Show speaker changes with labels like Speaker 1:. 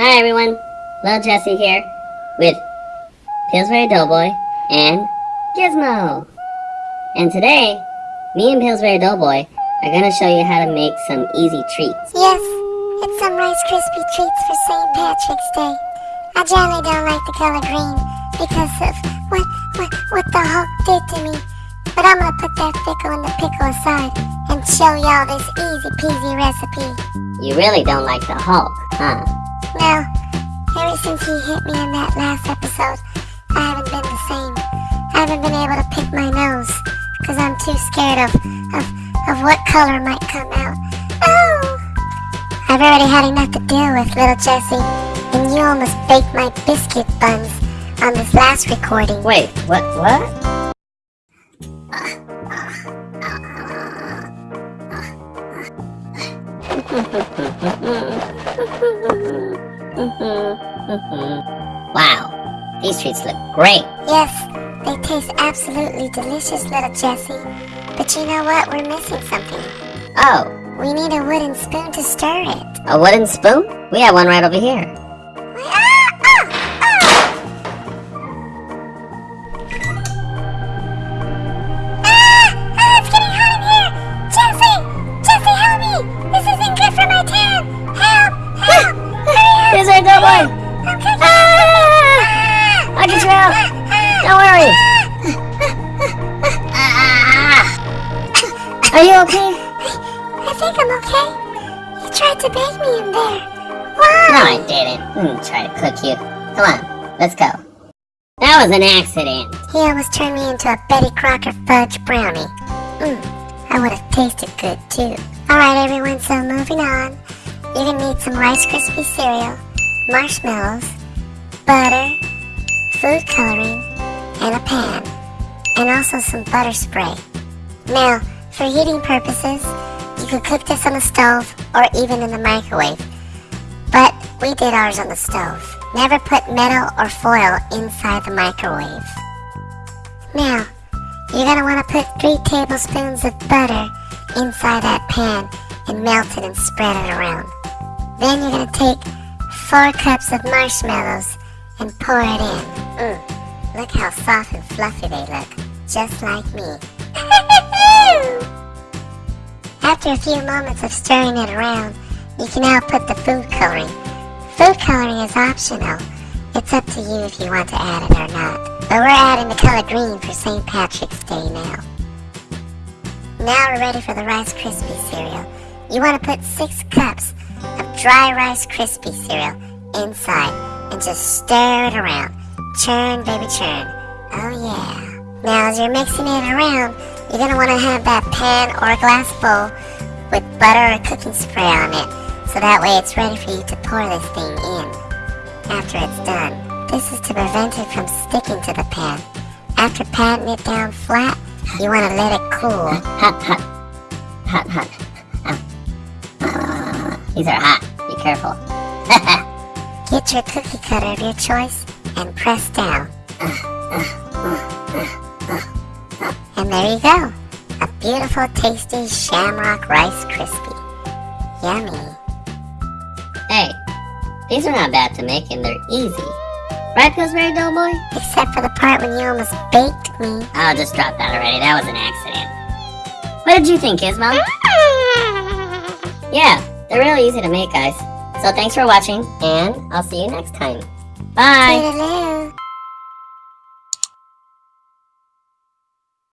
Speaker 1: Hi everyone, Lil Jesse here with Pillsbury Doughboy and Gizmo. And today, me and Pillsbury Doughboy are gonna show you how to make some easy treats.
Speaker 2: Yes, it's some Rice Krispie treats for St. Patrick's Day. I generally don't like the color green because of what, what, what the Hulk did to me. But I'm gonna put that pickle and the pickle aside and show y'all this easy peasy recipe.
Speaker 1: You really don't like the Hulk, huh?
Speaker 2: Now, ever since he hit me in that last episode, I haven't been the same. I haven't been able to pick my nose because I'm too scared of, of, of what color might come out. Oh! I've already had enough to deal with, little Jesse, and you almost baked my biscuit buns on this last recording.
Speaker 1: Wait, what, what? Mm-hmm. Mm-hmm. wow, these treats look great.
Speaker 2: Yes, they taste absolutely delicious, little Jesse. But you know what? We're missing something.
Speaker 1: Oh,
Speaker 2: We need a wooden spoon to stir it.
Speaker 1: a wooden spoon? We have one right over here. Are you okay?
Speaker 2: I think I'm okay. You tried to bake me in there. Why? No?
Speaker 1: I didn't. Hmm, try to cook you. Come on, let's go. That was an accident.
Speaker 2: He almost turned me into a Betty Crocker fudge brownie. Mmm, I would have tasted good too. Alright everyone, so moving on. You're gonna need some Rice Krispie cereal, marshmallows, butter, food coloring, and a pan. And also some butter spray. Now, for heating purposes, you could cook this on the stove or even in the microwave. But we did ours on the stove. Never put metal or foil inside the microwave. Now, you're gonna wanna put three tablespoons of butter inside that pan and melt it and spread it around. Then you're gonna take four cups of marshmallows and pour it in. Mm, look how soft and fluffy they look, just like me. After a few moments of stirring it around, you can now put the food coloring. Food coloring is optional. It's up to you if you want to add it or not. But we're adding the color green for St. Patrick's Day now. Now we're ready for the Rice Krispie cereal. You want to put six cups of dry Rice Krispie cereal inside and just stir it around. Churn, baby, churn. Oh yeah. Now as you're mixing it around, you're going to want to have that pan or glass bowl with butter or cooking spray on it. So that way it's ready for you to pour this thing in after it's done. This is to prevent it from sticking to the pan. After patting it down flat, you want to let it cool.
Speaker 1: Hot, hot. Hot, hot. Ow. Ah, these are hot. Be careful.
Speaker 2: Get your cookie cutter of your choice and press down. And there you go. A beautiful, tasty Shamrock Rice Krispie. Yummy.
Speaker 1: hey, these are not bad to make and they're easy. Right, Pillsbury Doughboy?
Speaker 2: Except for the part when you almost baked me.
Speaker 1: I'll just drop that already. That was an accident. What did you think, Gizmo? Yeah, they're really easy to make, guys. So thanks for watching, and I'll see you next time. Bye.